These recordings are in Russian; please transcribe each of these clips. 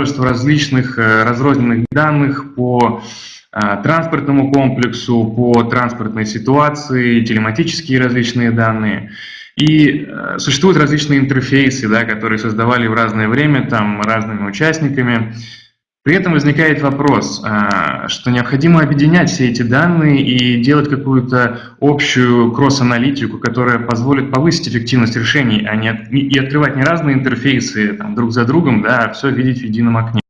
множество различных разрозненных данных по транспортному комплексу, по транспортной ситуации, телематические различные данные. И существуют различные интерфейсы, да, которые создавали в разное время там, разными участниками. При этом возникает вопрос, а, что необходимо объединять все эти данные и делать какую-то общую кросс-аналитику, которая позволит повысить эффективность решений, а не и открывать не разные интерфейсы там, друг за другом, да, а все видеть в едином окне.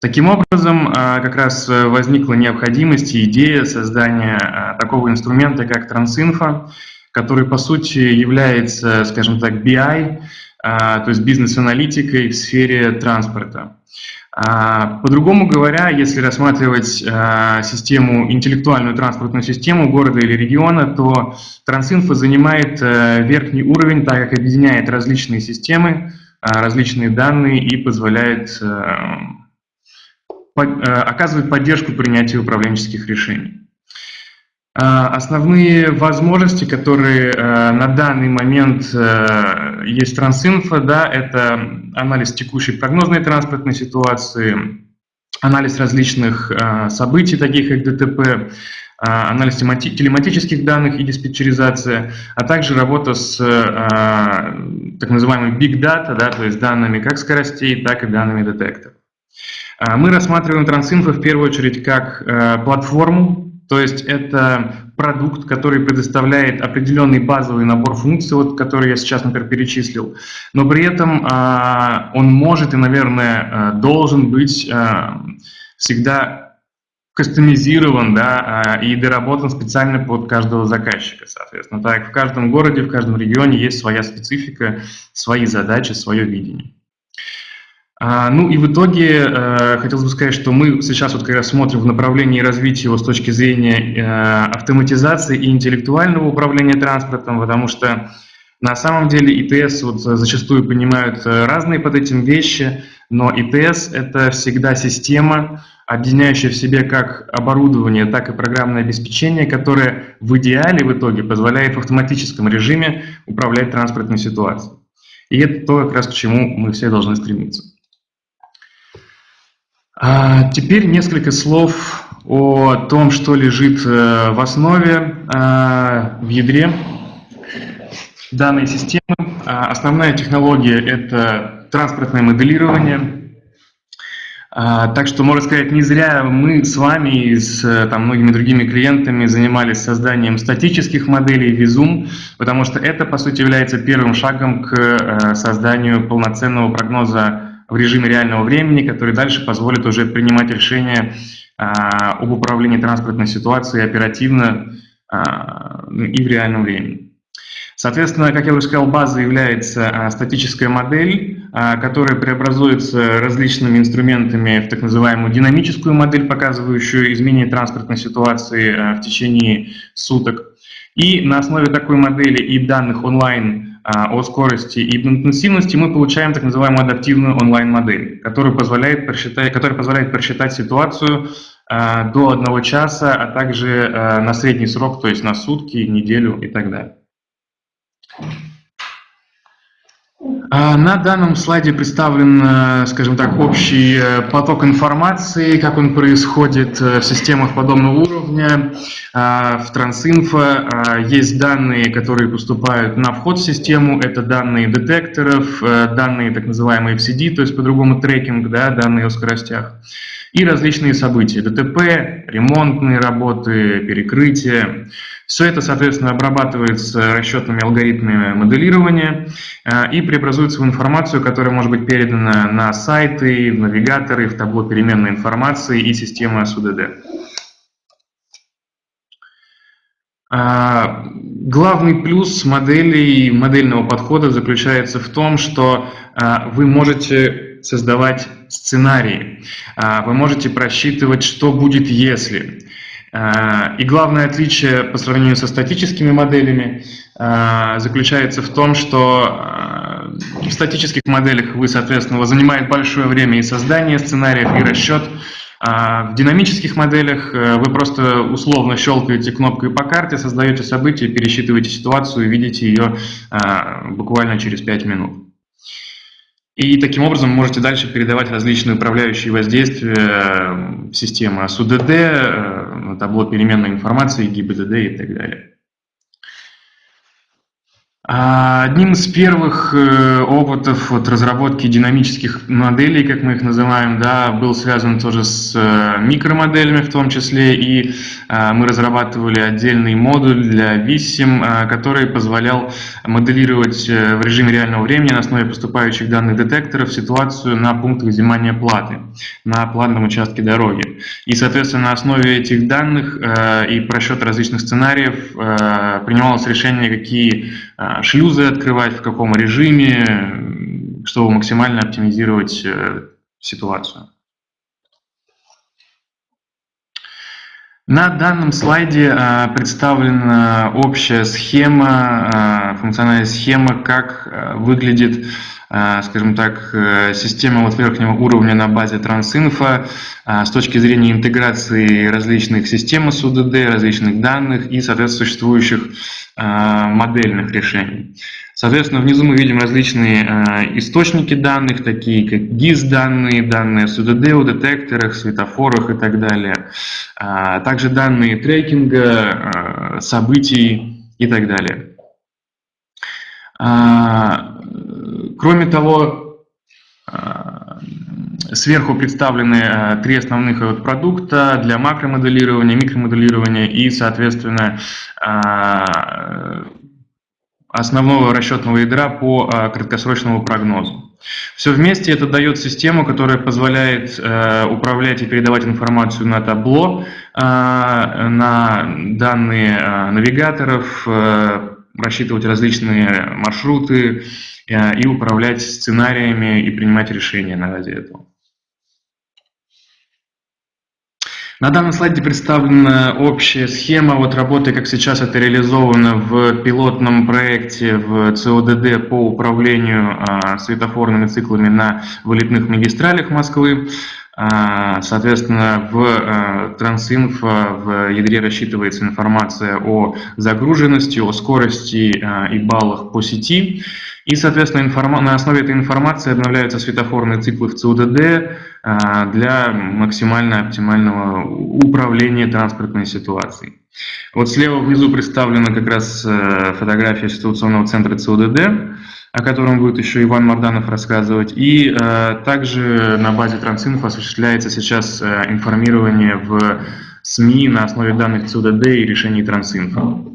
Таким образом, а, как раз возникла необходимость и идея создания а, такого инструмента, как Трансинфо, который, по сути, является, скажем так, BI, то есть бизнес-аналитикой в сфере транспорта. А, по-другому говоря, если рассматривать а, систему, интеллектуальную транспортную систему города или региона, то Трансинфо занимает э, верхний уровень, так как объединяет различные системы, а, различные данные и позволяет э, э, оказывать поддержку принятию управленческих решений. А, основные возможности, которые э, на данный момент э, есть Трансинфо, да, это анализ текущей прогнозной транспортной ситуации, анализ различных э, событий, таких как ДТП, анализ телематических данных и диспетчеризация, а также работа с так называемым big data, да, то есть данными как скоростей, так и данными детекторов. Мы рассматриваем Трансинфо в первую очередь как платформу, то есть это продукт, который предоставляет определенный базовый набор функций, вот, который я сейчас, например, перечислил, но при этом а, он может и, наверное, а, должен быть а, всегда кастомизирован да, а, и доработан специально под каждого заказчика, соответственно. Так в каждом городе, в каждом регионе есть своя специфика, свои задачи, свое видение. А, ну и в итоге э, хотелось бы сказать, что мы сейчас вот как раз смотрим в направлении развития его с точки зрения э, автоматизации и интеллектуального управления транспортом, потому что на самом деле ИТС вот зачастую понимают э, разные под этим вещи, но ИТС – это всегда система, объединяющая в себе как оборудование, так и программное обеспечение, которое в идеале в итоге позволяет в автоматическом режиме управлять транспортной ситуацией. И это то, как раз к чему мы все должны стремиться. А теперь несколько слов о том, что лежит э, в основе, э, в ядре данной системы. А основная технология – это транспортное моделирование. А, так что, можно сказать, не зря мы с вами и с там, многими другими клиентами занимались созданием статических моделей Vizum, потому что это, по сути, является первым шагом к э, созданию полноценного прогноза в режиме реального времени, который дальше позволит уже принимать решения а, об управлении транспортной ситуацией оперативно а, и в реальном времени. Соответственно, как я уже сказал, базой является а, статическая модель, которая преобразуется различными инструментами в так называемую динамическую модель, показывающую изменение транспортной ситуации в течение суток. И на основе такой модели и данных онлайн о скорости и интенсивности, мы получаем так называемую адаптивную онлайн-модель, которая позволяет просчитать, которая позволяет просчитать ситуацию а, до одного часа, а также а, на средний срок, то есть на сутки, неделю и так далее. А, на данном слайде представлен, э, скажем так, общий э, поток информации, как он происходит э, в системах подобного уровня. А, в Трансинфо а, есть данные, которые поступают на вход в систему, это данные детекторов, данные так называемые FCD, то есть по-другому трекинг, да, данные о скоростях и различные события, ДТП, ремонтные работы, перекрытия. Все это, соответственно, обрабатывается расчетными алгоритмами моделирования э, и преобразуется в информацию, которая может быть передана на сайты, в навигаторы, в табло переменной информации и системы СУДД. А, главный плюс моделей, модельного подхода заключается в том, что а, вы можете создавать сценарии, а, вы можете просчитывать, что будет если. А, и главное отличие по сравнению со статическими моделями а, заключается в том, что в статических моделях вы, соответственно, занимает большое время и создание сценариев, и расчет. А в динамических моделях э, вы просто условно щелкаете кнопкой по карте, создаете событие, пересчитываете ситуацию и видите ее буквально через 5 минут. И таким образом можете дальше передавать различные управляющие воздействия системы СУДД, табло переменной информации, ГИБДД и так далее. А, одним из первых э, опытов вот, разработки динамических моделей, как мы их называем, да, был связан тоже с э, микромоделями в том числе, и а, мы разрабатывали отдельный модуль для VISIM, а, который позволял моделировать э, в режиме реального времени на основе поступающих данных детекторов ситуацию на пунктах взимания платы на платном участке дороги. И, соответственно, на основе этих данных и просчета различных сценариев принималось решение, какие шлюзы открывать, в каком режиме, чтобы максимально оптимизировать э, ситуацию. На данном слайде э, представлена общая схема, э, функциональная схема, как выглядит а, скажем так, э, система вот верхнего уровня на базе Трансинфо а, с точки зрения интеграции различных систем СУДД, различных данных и, соответственно, существующих а, модельных решений. Соответственно, внизу мы видим различные источники данных, такие как GIS-данные, данные СУДД о детекторах, светофорах и так далее. Также данные трекинга, событий и так далее. Кроме того, а, сверху представлены а, три основных продукта для макромоделирования, микромоделирования и, соответственно, основного расчетного ядра по краткосрочному прогнозу. Все вместе это дает систему, которая позволяет управлять и передавать информацию на табло, на данные навигаторов, рассчитывать различные маршруты, Э, и управлять сценариями и принимать решения на базе этого. На данном слайде представлена общая схема вот работы, как сейчас это реализовано в пилотном проекте в ЦОДД по управлению а, светофорными циклами на вылетных магистралях Москвы. А, соответственно, в а, Трансинфо в ядре рассчитывается информация о загруженности, о скорости а, и баллах по сети. И, соответственно, на основе этой информации обновляются светофорные циклы в ЦУДД для максимально оптимального управления транспортной ситуацией. Вот слева внизу представлена как раз э, фотография ситуационного центра ЦУДД о котором будет еще Иван Марданов рассказывать. И э, также на базе Трансинфо осуществляется сейчас э, информирование в СМИ на основе данных ЦУДД и решений Трансинфо.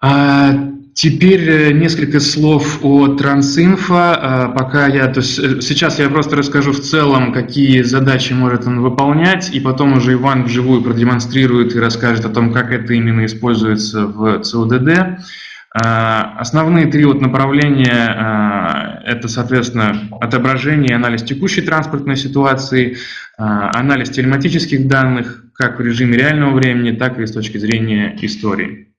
А, Теперь э, несколько слов о Трансинфо. Э, пока я, то есть э, сейчас я просто расскажу в целом, какие задачи может он выполнять, и потом уже Иван вживую продемонстрирует и расскажет о том, как это именно используется в ЦУДД. Основные три вот направления – это, соответственно, отображение и анализ текущей транспортной ситуации, анализ телематических данных как в режиме реального времени, так и с точки зрения истории.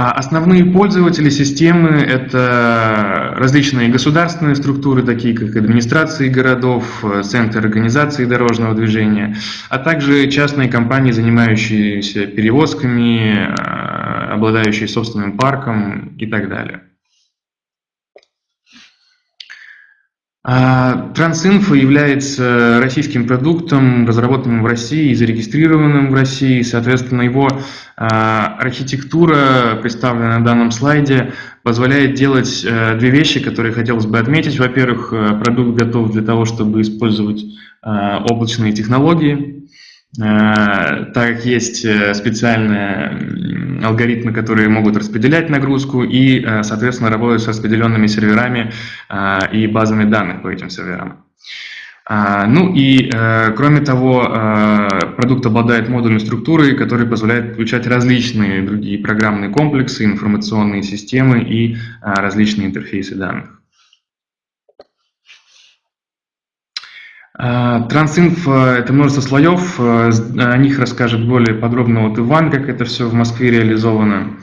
А основные пользователи системы – это различные государственные структуры, такие как администрации городов, центры организации дорожного движения, а также частные компании, занимающиеся перевозками, а, обладающие собственным парком и так далее. Трансинфо является российским продуктом, разработанным в России и зарегистрированным в России. Соответственно, его а, архитектура, представленная на данном слайде, позволяет делать э, две вещи, которые хотелось бы отметить. Во-первых, э, продукт готов для того, чтобы использовать а, облачные технологии, так как есть э, специальные алгоритмы, которые могут распределять нагрузку и, соответственно, работать с распределенными серверами и базами данных по этим серверам. А, ну и, э, кроме того, э, продукт обладает модульной структурой, которая позволяет включать различные другие программные комплексы, информационные системы и различные интерфейсы данных. Трансинф – это множество слоев, э, о них расскажет более подробно вот Иван, как это все в Москве реализовано.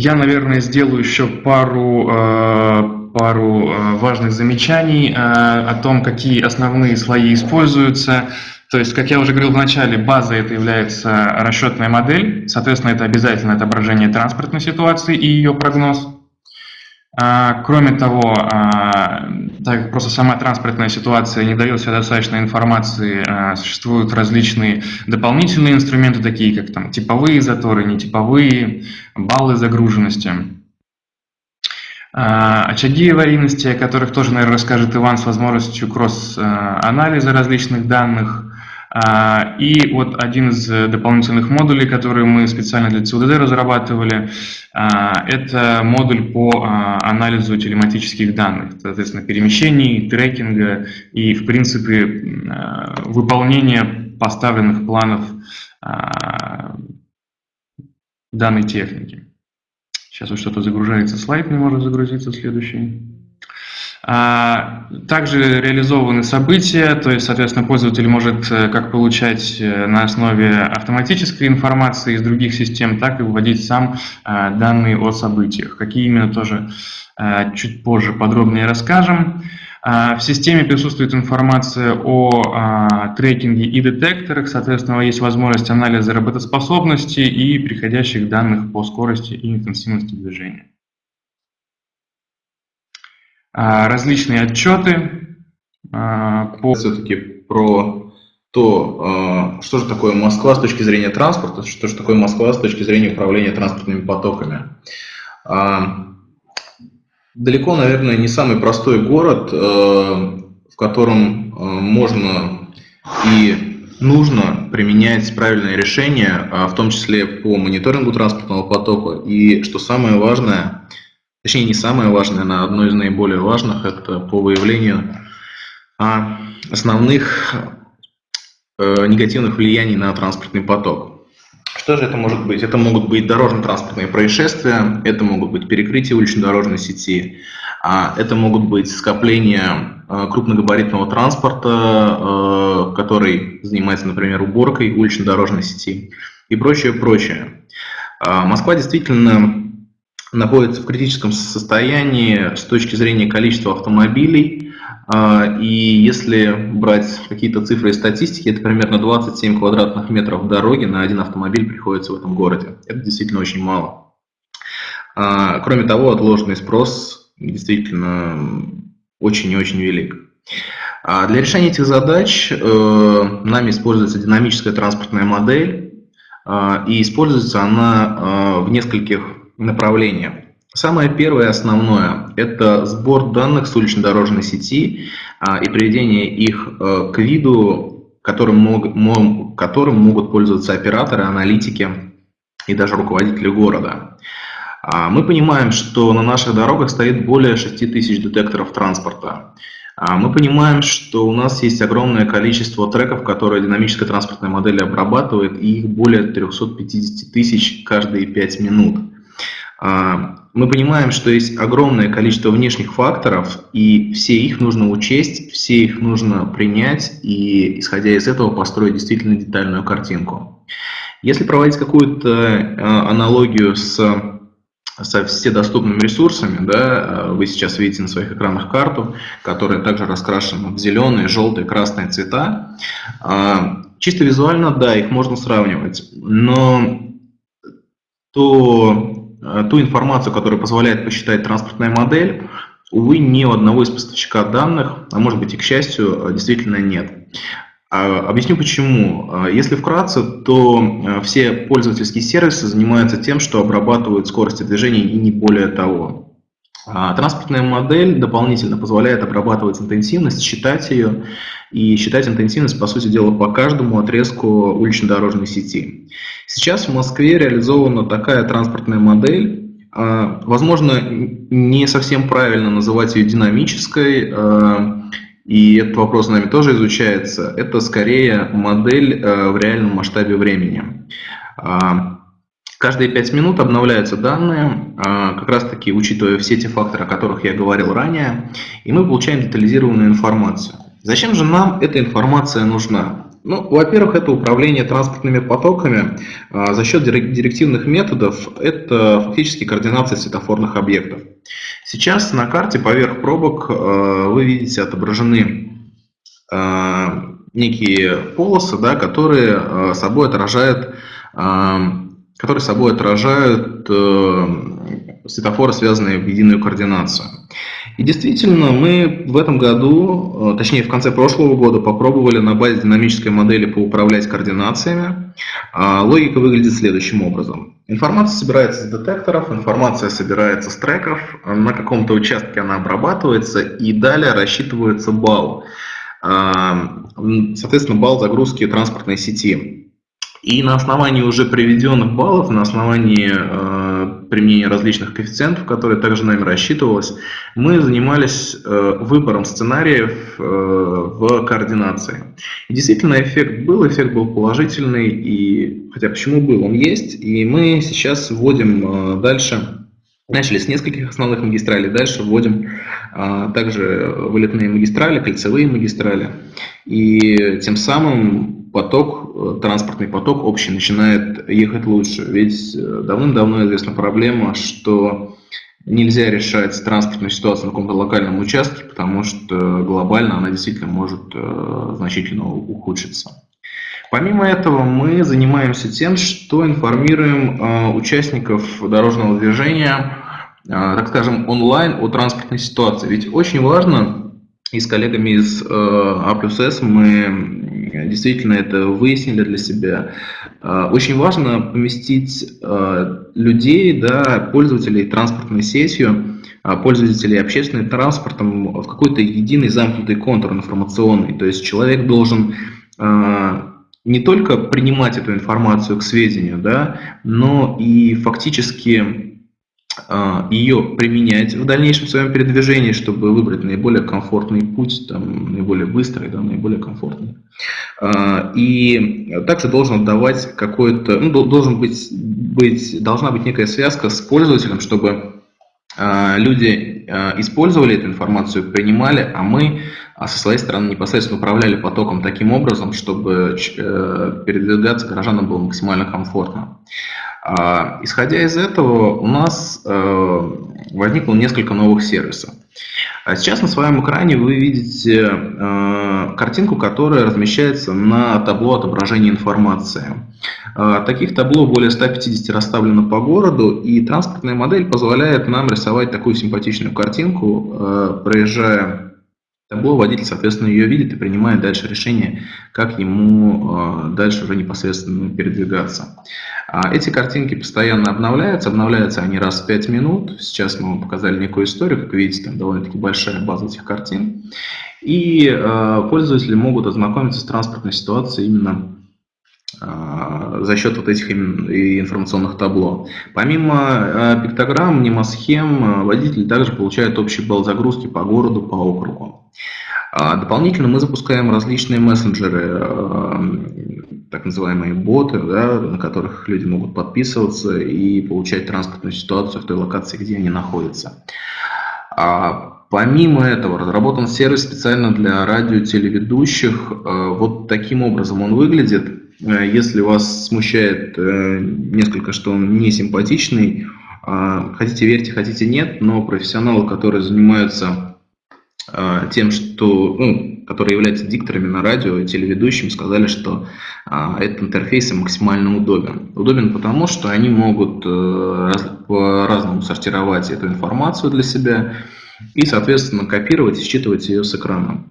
Я, наверное, сделаю еще пару, э, пару э, важных замечаний э, о том, какие основные слои используются. То есть, как я уже говорил в начале, база это является расчетная модель, соответственно, это обязательно отображение транспортной ситуации и ее прогноз. А, кроме того, а, так как просто сама транспортная ситуация не дает себе достаточно информации, а, существуют различные дополнительные инструменты, такие как там, типовые заторы, нетиповые, баллы загруженности. Очаги аварийности, о которых тоже, наверное, расскажет Иван с возможностью кросс-анализа различных данных, и вот один из э, дополнительных модулей, которые мы специально для ЦУДД разрабатывали, а, это модуль по а, анализу телематических данных, соответственно, перемещений, трекинга и, в принципе, выполнения поставленных планов данной техники. Сейчас вот что-то загружается, слайд не может загрузиться следующий. А, также реализованы события, то есть, соответственно, пользователь может э, как получать э, на основе автоматической информации из других систем, так и вводить сам э, данные о событиях. Какие именно тоже чуть позже подробнее расскажем. А, в системе присутствует информация о а, трекинге и детекторах, соответственно, есть возможность анализа работоспособности и приходящих данных по скорости и интенсивности движения. А, различные отчеты а, по... Все-таки про то, а, что же такое Москва с точки зрения транспорта, что же такое Москва с точки зрения управления транспортными потоками. Далеко, наверное, не самый простой город, в котором можно и нужно применять правильные решения, в том числе по мониторингу транспортного потока. И, что самое важное, точнее не самое важное, но одно из наиболее важных, это по выявлению а, основных э, негативных влияний на транспортный поток. Что же это может быть? Это могут быть дорожно-транспортные происшествия, это могут быть перекрытия улично-дорожной сети, а это могут быть скопления э, крупногабаритного транспорта, э, который занимается, например, уборкой улично-дорожной сети и прочее, прочее. А, Москва действительно находится в критическом состоянии с точки зрения количества автомобилей. А, и если брать какие-то цифры и статистики, это примерно 27 квадратных метров дороги на один автомобиль приходится в этом городе. Это действительно очень мало. А, кроме того, отложенный спрос действительно очень и очень велик. А для решения этих задач э, нами используется динамическая транспортная модель, и используется она в нескольких направления. Самое первое основное – это сбор данных с улично-дорожной сети а, и приведение их а, к виду, которым, мог, которым могут пользоваться операторы, аналитики и даже руководители города. А, мы понимаем, что на наших дорогах стоит более 6 тысяч детекторов транспорта. А, мы понимаем, что у нас есть огромное количество треков, которые динамическая транспортная модель обрабатывает, и их более 350 тысяч каждые 5 минут. А, мы понимаем, что есть огромное количество внешних факторов, и все их нужно учесть, все их нужно принять, и исходя из этого построить действительно детальную картинку. Если проводить какую-то а, аналогию с со вседоступными ресурсами, да, вы сейчас видите на своих экранах карту, которая также раскрашена в зеленые, желтые, красные цвета. А, чисто визуально, да, их можно сравнивать, но то Э, ту информацию, которая позволяет посчитать транспортная модель, увы, ни у одного из поставщика данных, а может быть и к счастью, э, действительно нет. А, объясню почему. Э, если вкратце, то все пользовательские сервисы занимаются тем, что обрабатывают скорости движения и не более того. А транспортная модель дополнительно позволяет обрабатывать интенсивность, считать ее и считать интенсивность, по сути дела, по каждому отрезку улично-дорожной сети. Сейчас в Москве реализована такая транспортная модель. А, возможно, не совсем правильно называть ее динамической, а, и этот вопрос нами тоже изучается. Это скорее модель в реальном масштабе времени. Каждые 5 минут обновляются данные, а, как раз таки учитывая все те факторы, о которых я говорил ранее, и мы получаем детализированную информацию. Зачем же нам эта информация нужна? Ну, во-первых, это управление транспортными потоками а, за счет директивных методов, это фактически координация светофорных объектов. Сейчас на карте поверх пробок а, вы видите отображены некие полосы, да, которые собой отражают, которые собой отражают светофоры, связанные в единую координацию. И действительно, мы в этом году, э, точнее в конце прошлого года, попробовали на базе динамической модели поуправлять координациями. А, логика выглядит следующим образом. Информация собирается с детекторов, информация собирается с треков, на каком-то участке она обрабатывается и далее рассчитывается балл. А, соответственно, балл загрузки транспортной сети. И на основании уже приведенных баллов, на основании э, применения различных коэффициентов, которые также нами рассчитывалось, мы занимались э, выбором сценариев э, в координации. И действительно эффект был, эффект был положительный, и хотя почему был, он есть, и мы сейчас вводим э, дальше Начали с нескольких основных магистралей, дальше вводим а, также вылетные магистрали, кольцевые магистрали. И тем самым поток, э, транспортный поток общий начинает ехать лучше. Ведь э, давным-давно известна проблема, что нельзя решать транспортную ситуацию на каком-то локальном участке, потому что глобально она действительно может э, значительно ухудшиться. Помимо этого, мы занимаемся тем, что информируем участников дорожного движения, так скажем, онлайн о транспортной ситуации. Ведь очень важно, и с коллегами из А мы действительно это выяснили для себя. А, очень важно поместить а, людей, да, пользователей транспортной сетью, а, пользователей общественным транспортом в какой-то единый замкнутый контур информационный. То есть человек должен не только принимать эту информацию к сведению, да, но и фактически ее применять в дальнейшем в своем передвижении, чтобы выбрать наиболее комфортный путь, там, наиболее быстрый, да, наиболее комфортный. А, и также должен давать какой-то, ну, должен быть, быть, должна быть некая связка с пользователем, чтобы а, люди использовали эту информацию, принимали, а мы со своей стороны непосредственно управляли потоком таким образом, чтобы э, передвигаться горожанам было максимально комфортно. А, исходя из этого, у нас э, возникло несколько новых сервисов. А сейчас на своем экране вы видите э, картинку, которая размещается на табло отображения информации. А, таких табло более 150 расставлено по городу, и транспортная модель позволяет нам рисовать такую симпатичную картинку, э, проезжая табло, водитель, соответственно, ее видит и принимает дальше решение, как ему дальше уже непосредственно передвигаться. А эти картинки постоянно обновляются, обновляются они раз в 5 минут. Сейчас мы вам показали некую историю, как видите, там довольно-таки большая база этих картин. И э, пользователи могут ознакомиться с транспортной ситуацией именно за счет вот этих информационных табло. Помимо пиктограмм, мнемосхем, водители также получают общий балл загрузки по городу, по округу. А дополнительно мы запускаем различные мессенджеры, так называемые боты, да, на которых люди могут подписываться и получать транспортную ситуацию в той локации, где они находятся. А помимо этого разработан сервис специально для радио-телеведущих. А, вот таким образом он выглядит. А, если вас смущает э, несколько, что он не симпатичный, хотите верьте, хотите нет, но профессионалы, которые занимаются тем, что ну, которые являются дикторами на радио и телеведущим, сказали, что а, этот интерфейс максимально удобен. Удобен потому, что они могут э, раз, по-разному сортировать эту информацию для себя и, соответственно, копировать и считывать ее с экрана.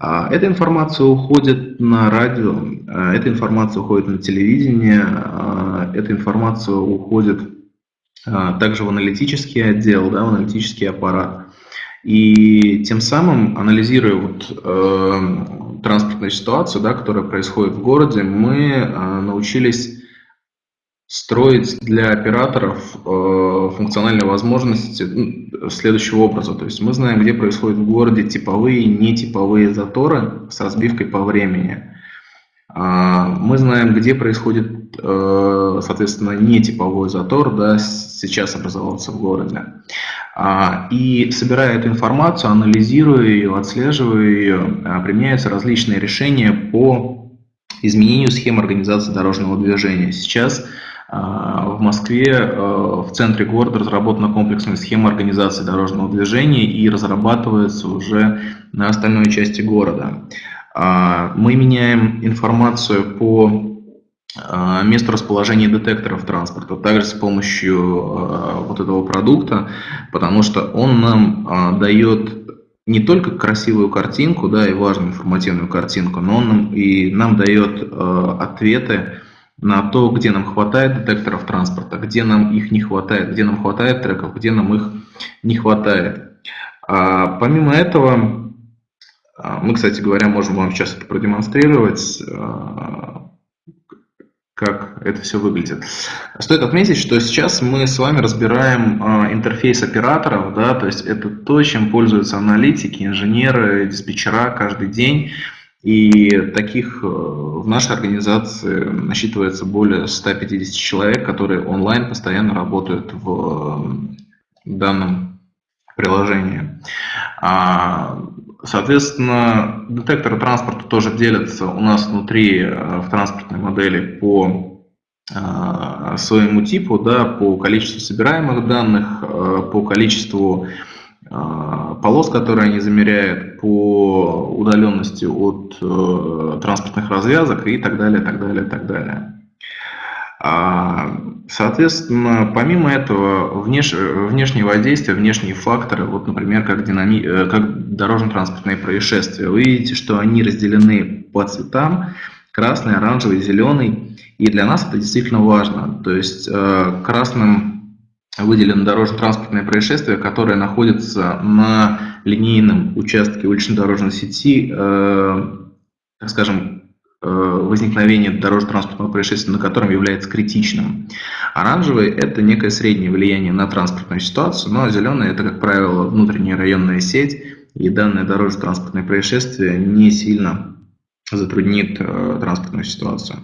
А, эта информация уходит на радио, а, эта информация уходит на телевидение, а, эта информация уходит а, также в аналитический отдел, да, в аналитический аппарат. И тем самым, анализируя вот, э, транспортную ситуацию, да, которая происходит в городе, мы э, научились строить для операторов э, функциональные возможности ну, следующего образа. То есть мы знаем, где происходят в городе типовые и нетиповые заторы с разбивкой по времени. А, мы знаем, где происходит, э, соответственно, нетиповой затор, да, сейчас образовался в городе. А, и собирая эту информацию, анализируя ее, отслеживая ее, а, применяются различные решения по изменению схем организации дорожного движения. Сейчас в Москве в центре города разработана комплексная схема организации дорожного движения и разрабатывается уже на остальной части города. Мы меняем информацию по месту расположения детекторов транспорта, также с помощью вот этого продукта, потому что он нам дает не только красивую картинку, да, и важную информативную картинку, но он нам, и нам дает ответы на то, где нам хватает детекторов транспорта, где нам их не хватает, где нам хватает треков, где нам их не хватает. А, помимо этого, а, мы, кстати говоря, можем вам сейчас это продемонстрировать. А, как это все выглядит. Стоит отметить, что сейчас мы с вами разбираем э, интерфейс операторов, да, то есть это то, чем пользуются аналитики, инженеры, диспетчера каждый день. И таких э, в нашей организации насчитывается более 150 человек, которые онлайн постоянно работают в данном приложении. А, Соответственно, детекторы транспорта тоже делятся у нас внутри э, в транспортной модели по э, своему типу, да, по количеству собираемых данных, э, по количеству полос, которые они замеряют, по удаленности от транспортных развязок и так далее, так далее, так далее. Соответственно, помимо этого, внеш... внешние воздействия, внешние факторы, вот, например, как, динами... Э, как дорожно-транспортные происшествия, вы видите, что они разделены по цветам, красный, оранжевый, зеленый, и для нас это действительно важно. То есть э, красным выделено дорожно-транспортное происшествие, которое находится на линейном участке улично-дорожной сети, э, так скажем, Э, возникновения дорожно-транспортного происшествия, на котором является критичным. Оранжевый – это некое среднее влияние на транспортную ситуацию, но зеленый – это, как правило, внутренняя районная сеть, и данное дорожно-транспортное происшествие не сильно затруднит э, транспортную ситуацию.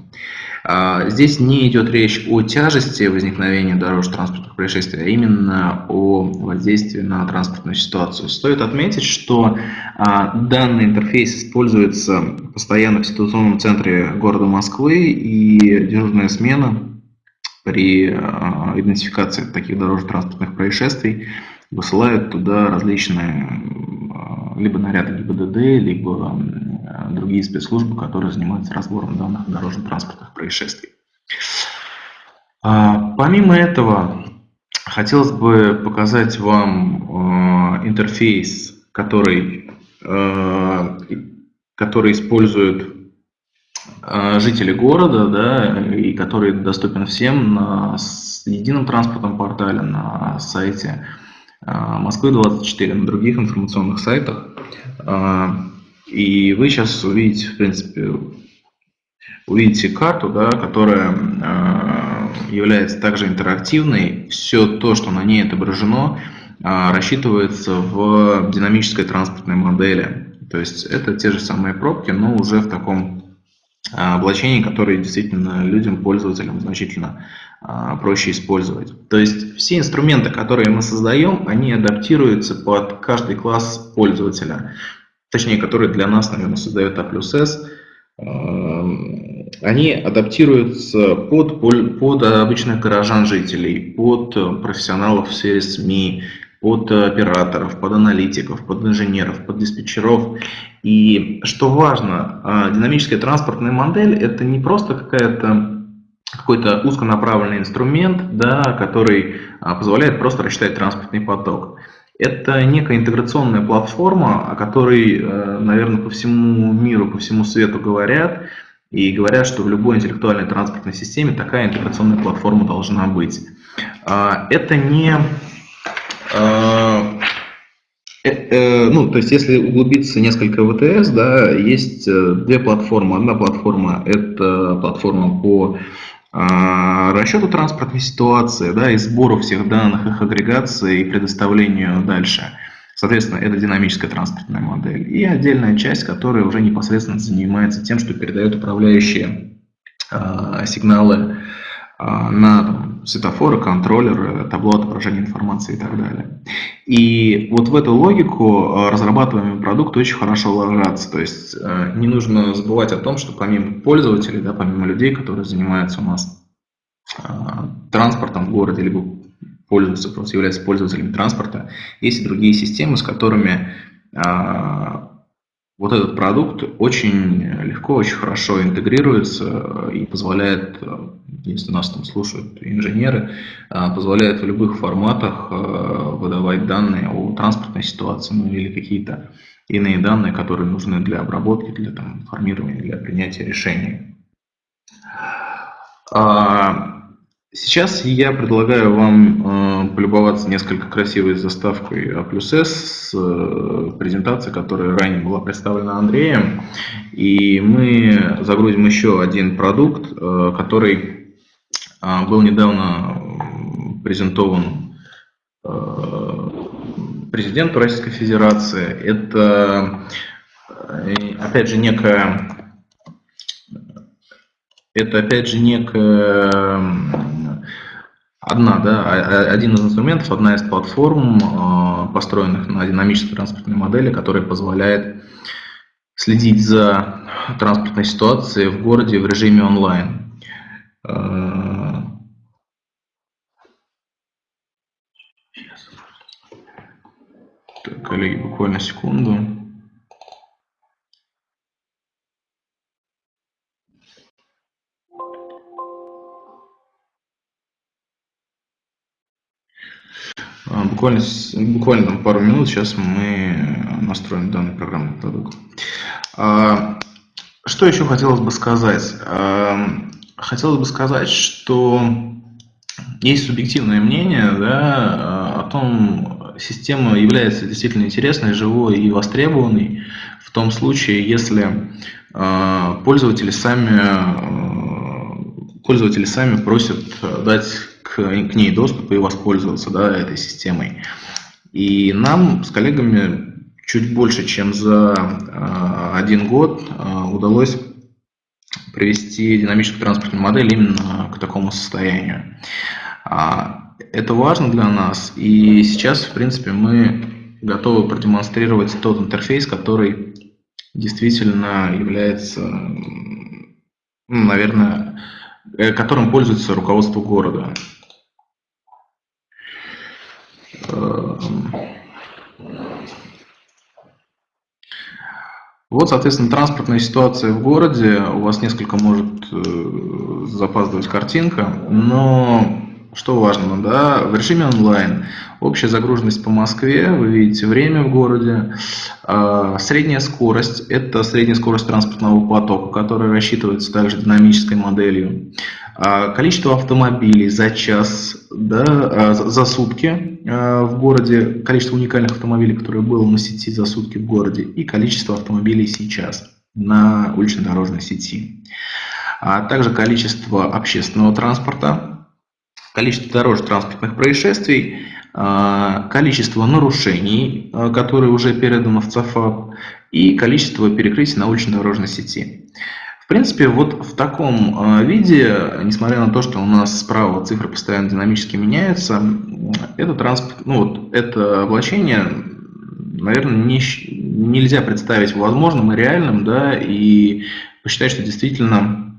А, здесь не идет речь о тяжести возникновения дорожно-транспортных происшествий, а именно о воздействии на транспортную ситуацию. Стоит отметить, что а, данный интерфейс используется постоянно в ситуационном центре города Москвы, и дежурная смена при а, идентификации таких дорожно-транспортных происшествий высылает туда различные либо наряды ГИБДД, либо другие спецслужбы, которые занимаются разбором данных дорожно-транспортных происшествий. А, помимо этого, хотелось бы показать вам э, интерфейс, который, э, который используют э, жители города, да, и который доступен всем на едином транспортном портале, на сайте Москвы-24, на других информационных сайтах. И вы сейчас увидите, в принципе, увидите карту, да, которая э, является также интерактивной. Все то, что на ней отображено, э, рассчитывается в динамической транспортной модели. То есть это те же самые пробки, но уже в таком э, облачении, которое действительно людям, пользователям значительно проще использовать. То есть все инструменты, которые мы создаем, они адаптируются под каждый класс пользователя точнее, которые для нас, наверное, создает А плюс эм, они адаптируются под, под обычных горожан жителей, под профессионалов в сфере СМИ, под операторов, под аналитиков, под инженеров, под диспетчеров. И что важно, а, динамическая транспортная модель – это не просто какая-то какой-то узконаправленный инструмент, да, который а, позволяет просто рассчитать транспортный поток. Это некая интеграционная платформа, о которой, э, наверное, по всему миру, по всему свету говорят, и говорят, что в любой интеллектуальной транспортной системе такая интеграционная платформа должна быть. А, это не... А, э, э, ну, то есть, если углубиться несколько в ВТС, да, есть две платформы. Одна платформа – это платформа по расчету транспортной ситуации, да, и сбору всех данных, их агрегации и предоставлению дальше. Соответственно, это динамическая транспортная модель. И отдельная часть, которая уже непосредственно занимается тем, что передает управляющие э, сигналы на там, светофоры, контроллеры, табло отображения информации и так далее. И вот в эту логику разрабатываемый продукт очень хорошо ложится. То есть э, не нужно забывать о том, что помимо пользователей, да, помимо людей, которые занимаются у нас э, транспортом в городе, либо пользуются, просто являются пользователями транспорта, есть и другие системы, с которыми вот этот продукт очень легко, очень хорошо интегрируется и позволяет, если нас там слушают инженеры, позволяет в любых форматах выдавать данные о транспортной ситуации ну, или какие-то иные данные, которые нужны для обработки, для там, формирования, для принятия решений. Сейчас я предлагаю вам э, полюбоваться несколько красивой заставкой А плюс с э, презентацией, которая ранее была представлена Андреем. И мы загрузим еще один продукт, э, который э, был недавно презентован э, президенту Российской Федерации. Это, э, опять же, некая это опять же некая одна, да, один из инструментов, одна из платформ, а, построенных на динамической транспортной модели, которая позволяет следить за транспортной ситуацией в городе в режиме онлайн. А, так, коллеги, буквально секунду. Буквально, буквально там пару минут, сейчас мы настроим данный программный продукт. А, что еще хотелось бы сказать? А, хотелось бы сказать, что есть субъективное мнение да, о том, система является действительно интересной, живой и востребованной в том случае, если пользователи сами, пользователи сами просят дать к, к ней доступ и воспользоваться да, этой системой. И нам с коллегами чуть больше, чем за э, один год э, удалось привести динамическую транспортную модель именно к такому состоянию. А, это важно для нас, и сейчас, в принципе, мы готовы продемонстрировать тот интерфейс, который действительно является, ну, наверное, э, которым пользуется руководство города. Эм. Вот, соответственно, транспортная ситуация в городе. У вас несколько может э, запаздывать картинка, но что важно, да, в режиме онлайн общая загруженность по Москве, вы видите время в городе, а, средняя скорость, это средняя скорость транспортного потока, которая рассчитывается также динамической моделью, количество автомобилей за час, да, а, за сутки в городе, количество уникальных автомобилей, которые было на сети за сутки в городе, и количество автомобилей сейчас на улично-дорожной сети. А также количество общественного транспорта, количество дорожно-транспортных происшествий, а, количество нарушений, а, которые уже переданы в ЦАФАП, и количество перекрытий на улично-дорожной сети. В принципе, вот в таком а, виде, несмотря на то, что у нас справа цифры постоянно динамически меняются, это, транспорт, ну вот, это облачение, наверное, не, нельзя представить возможным и реальным, да, и посчитать, что действительно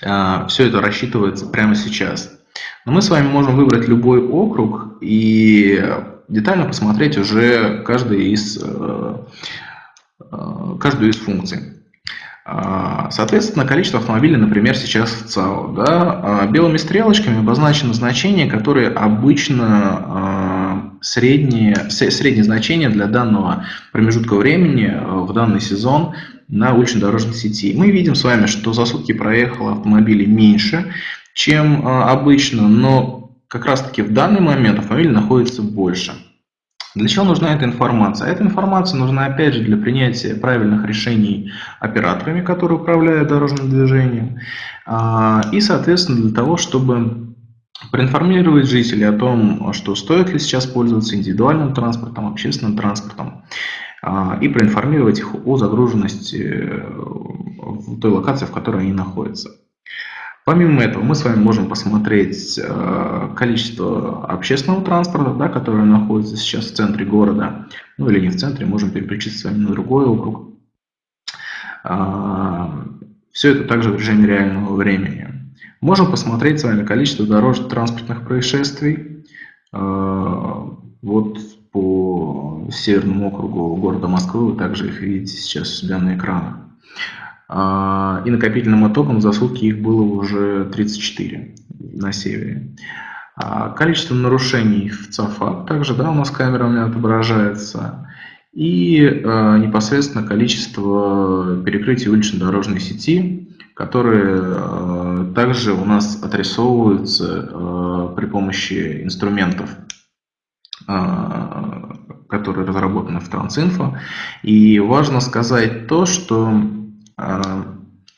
все это рассчитывается прямо сейчас. Но мы с вами можем выбрать любой округ и детально посмотреть уже каждый из, э, э, каждую из функций. А, соответственно, количество автомобилей, например, сейчас в ЦАО. Да, а, белыми стрелочками обозначено значение, которые обычно а, среднее, среднее значение для данного промежутка времени в данный сезон на улично-дорожной сети. Мы видим с вами, что за сутки проехало автомобилей меньше, чем обычно, но как раз таки в данный момент автомобиль находится больше. Для чего нужна эта информация? Эта информация нужна опять же для принятия правильных решений операторами, которые управляют дорожным движением, а, и соответственно для того, чтобы проинформировать жителей о том, что стоит ли сейчас пользоваться индивидуальным транспортом, общественным транспортом, а, и проинформировать их о загруженности э, в той локации, в которой они находятся. Помимо этого, мы с вами можем посмотреть э, количество общественного транспорта, да, которое находится сейчас в центре города, ну или не в центре, можем переключиться с вами на другой округ. А, Все это также в режиме реального времени. Можем посмотреть с вами количество дорожно-транспортных происшествий. А, вот по Северному округу города Москвы, вы также их видите сейчас у себя на экранах. А, и накопительным итогом за сутки их было уже 34 на севере. А количество нарушений в ЦАФА также да, у нас камерами отображается. И э, непосредственно количество перекрытий улично-дорожной сети, которые э, также у нас отрисовываются э, при помощи инструментов, э, которые разработаны в Трансинфо. И важно сказать то, что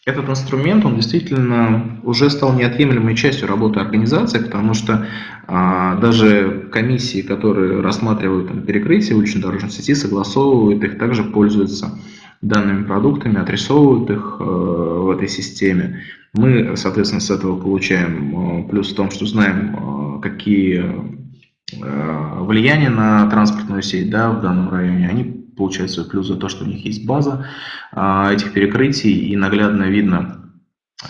этот инструмент, он действительно уже стал неотъемлемой частью работы организации, потому что а, даже комиссии, которые рассматривают там, перекрытие улично-дорожной сети, согласовывают их, также пользуются данными продуктами, отрисовывают их э, в этой системе. Мы, соответственно, с этого получаем э, плюс в том, что знаем, э, какие э, влияния на транспортную сеть да, в данном районе, они получают свой плюс за то, что у них есть база а, этих перекрытий, и наглядно видно,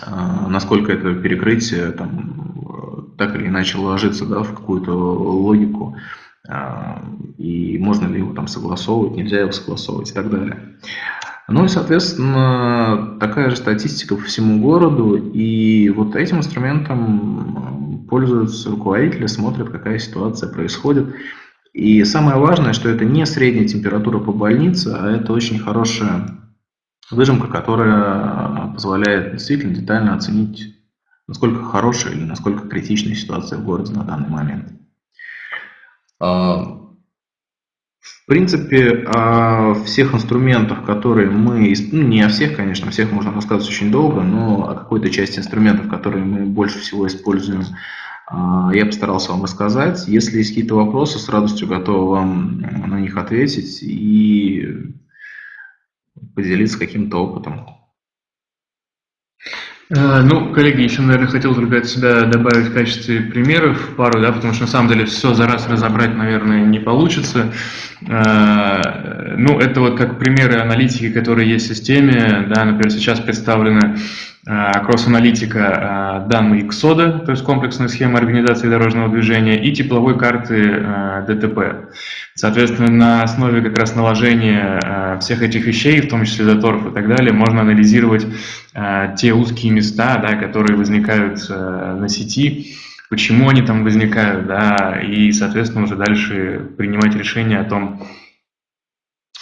а, насколько это перекрытие там, так или иначе ложится да, в какую-то логику, а, и можно ли его там согласовывать, нельзя его согласовывать и так далее. Ну и, соответственно, такая же статистика по всему городу, и вот этим инструментом пользуются руководители, смотрят, какая ситуация происходит. И самое важное, что это не средняя температура по больнице, а это очень хорошая выжимка, которая позволяет действительно детально оценить, насколько хорошая или насколько критичная ситуация в городе на данный момент. А, в принципе, о всех инструментах, которые мы, ну не о всех, конечно, о всех можно рассказывать очень долго, но о какой-то части инструментов, которые мы больше всего используем а, я постарался вам рассказать. Если есть какие-то вопросы, с радостью готов вам на них ответить и поделиться каким-то опытом. Э, ну, коллеги, еще, наверное, хотел только от себя добавить в качестве примеров пару, да, потому что на самом деле все за раз разобрать, наверное, не получится. Э, ну, это вот как примеры аналитики, которые есть в системе, да, например, сейчас представлены кросс-аналитика э, данные КСОДа, то есть комплексная схема организации дорожного движения, и тепловой карты э, ДТП. Соответственно, на основе как раз наложения э, всех этих вещей, в том числе заторов и так далее, можно анализировать те узкие места, да, которые возникают на сети, почему они там возникают, да, и, соответственно, уже дальше принимать решение о том,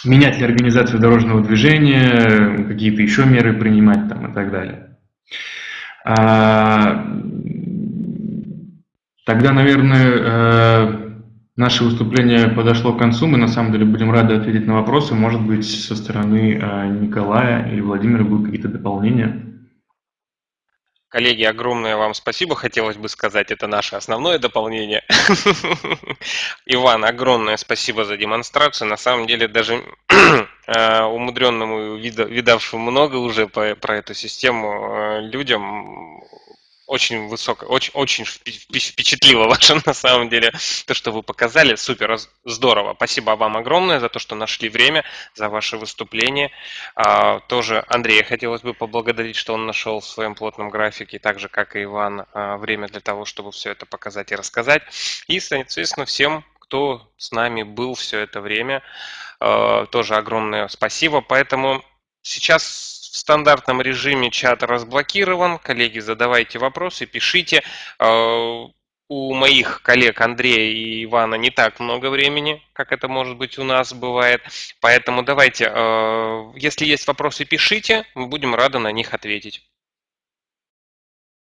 менять ли организацию дорожного движения, какие-то еще меры принимать там и так далее. А, тогда, наверное, э, наше выступление подошло к концу. Мы на самом деле будем рады ответить на вопросы. Может быть, со стороны э, Николая или Владимира будут какие-то дополнения. Коллеги, огромное вам спасибо, хотелось бы сказать, это наше основное дополнение. Иван, огромное спасибо за демонстрацию. На самом деле, даже умудренному, видавшему много уже про эту систему людям, очень высоко, очень, очень впечатлило ваше на самом деле то, что вы показали. Супер, здорово. Спасибо вам огромное за то, что нашли время, за ваше выступление. А, тоже Андрея хотелось бы поблагодарить, что он нашел в своем плотном графике, так же, как и Иван, а, время для того, чтобы все это показать и рассказать. И, соответственно, всем, кто с нами был все это время, а, тоже огромное спасибо. Поэтому сейчас в стандартном режиме чат разблокирован. Коллеги, задавайте вопросы, пишите. А, у моих коллег Андрея и Ивана не так много времени, как это может быть у нас бывает. Поэтому давайте, а, если есть вопросы, пишите, мы будем рады на них ответить.